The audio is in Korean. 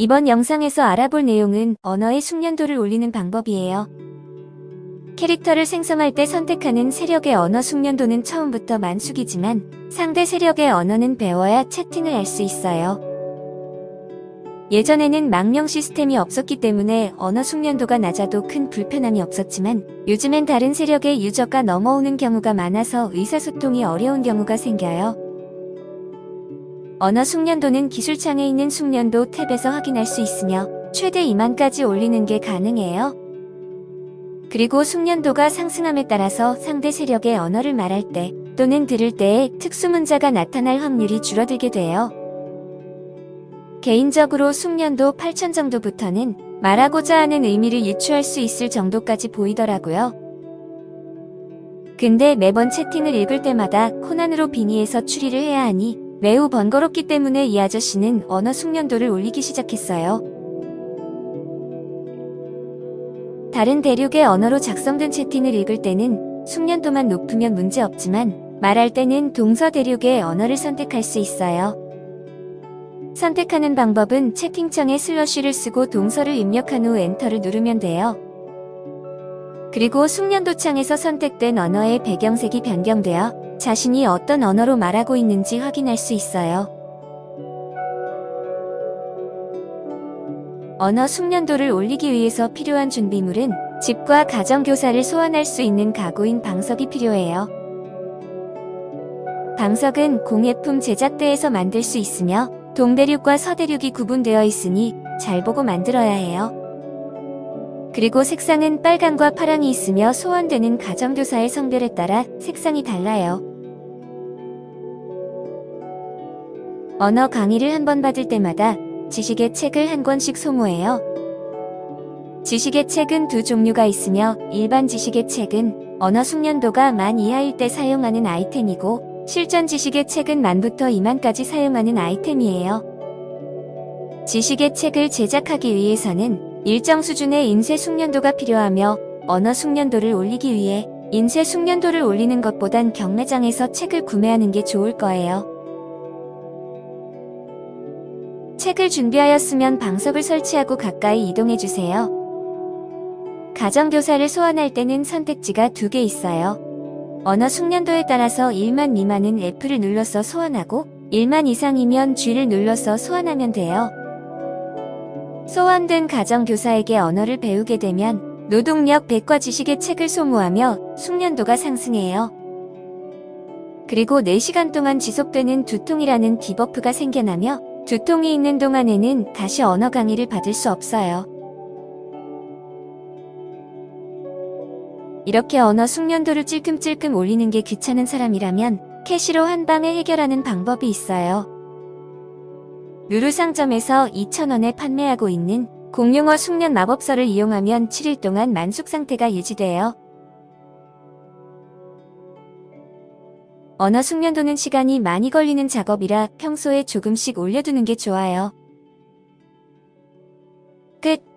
이번 영상에서 알아볼 내용은 언어의 숙련도를 올리는 방법이에요. 캐릭터를 생성할 때 선택하는 세력의 언어 숙련도는 처음부터 만숙이지만 상대 세력의 언어는 배워야 채팅을 할 수 있어요. 예전에는 망령 시스템이 없었기 때문에 언어 숙련도가 낮아도 큰 불편함이 없었지만 요즘엔 다른 세력의 유저가 넘어오는 경우가 많아서 의사소통이 어려운 경우가 생겨요. 언어 숙련도는 기술창에 있는 숙련도 탭에서 확인할 수 있으며 최대 2만까지 올리는 게 가능해요. 그리고 숙련도가 상승함에 따라서 상대 세력의 언어를 말할 때 또는 들을 때에 특수문자가 나타날 확률이 줄어들게 돼요. 개인적으로 숙련도 8000 정도부터는 말하고자 하는 의미를 유추할 수 있을 정도까지 보이더라고요. 근데 매번 채팅을 읽을 때마다 코난으로 빙의해서 추리를 해야 하니 매우 번거롭기 때문에 이 아저씨는 언어 숙련도를 올리기 시작했어요. 다른 대륙의 언어로 작성된 채팅을 읽을 때는 숙련도만 높으면 문제없지만 말할 때는 동서 대륙의 언어를 선택할 수 있어요. 선택하는 방법은 채팅창에 슬러시를 쓰고 동서를 입력한 후 엔터를 누르면 돼요. 그리고 숙련도 창에서 선택된 언어의 배경색이 변경되어 자신이 어떤 언어로 말하고 있는지 확인할 수 있어요. 언어 숙련도를 올리기 위해서 필요한 준비물은 집과 가정교사를 소환할 수 있는 가구인 방석이 필요해요. 방석은 공예품 제작대에서 만들 수 있으며 동대륙과 서대륙이 구분되어 있으니 잘 보고 만들어야 해요. 그리고 색상은 빨강과 파랑이 있으며 소환되는 가정교사의 성별에 따라 색상이 달라요. 언어 강의를 한 번 받을 때마다 지식의 책을 한 권씩 소모해요. 지식의 책은 두 종류가 있으며 일반 지식의 책은 언어 숙련도가 만 이하일 때 사용하는 아이템이고 실전 지식의 책은 만부터 2만까지 사용하는 아이템이에요. 지식의 책을 제작하기 위해서는 일정 수준의 인쇄 숙련도가 필요하며 언어 숙련도를 올리기 위해 인쇄 숙련도를 올리는 것보단 경매장에서 책을 구매하는 게 좋을 거예요. 책을 준비하였으면 방석을 설치하고 가까이 이동해주세요. 가정교사를 소환할 때는 선택지가 두 개 있어요. 언어 숙련도에 따라서 1만 미만은 F를 눌러서 소환하고 1만 이상이면 G를 눌러서 소환하면 돼요. 소환된 가정교사에게 언어를 배우게 되면 노동력 100과 지식의 책을 소모하며 숙련도가 상승해요. 그리고 4시간 동안 지속되는 두통이라는 debuff가 생겨나며 두통이 있는 동안에는 다시 언어 강의를 받을 수 없어요. 이렇게 언어 숙련도를 찔끔찔끔 올리는 게 귀찮은 사람이라면 cash로 한 방에 해결하는 방법이 있어요. 루루 상점에서 2,000원에 판매하고 있는 공용어 숙련 마법서를 이용하면 7일 동안 만숙 상태가 유지돼요. 언어 숙련도는 시간이 많이 걸리는 작업이라 평소에 조금씩 올려두는 게 좋아요. 끝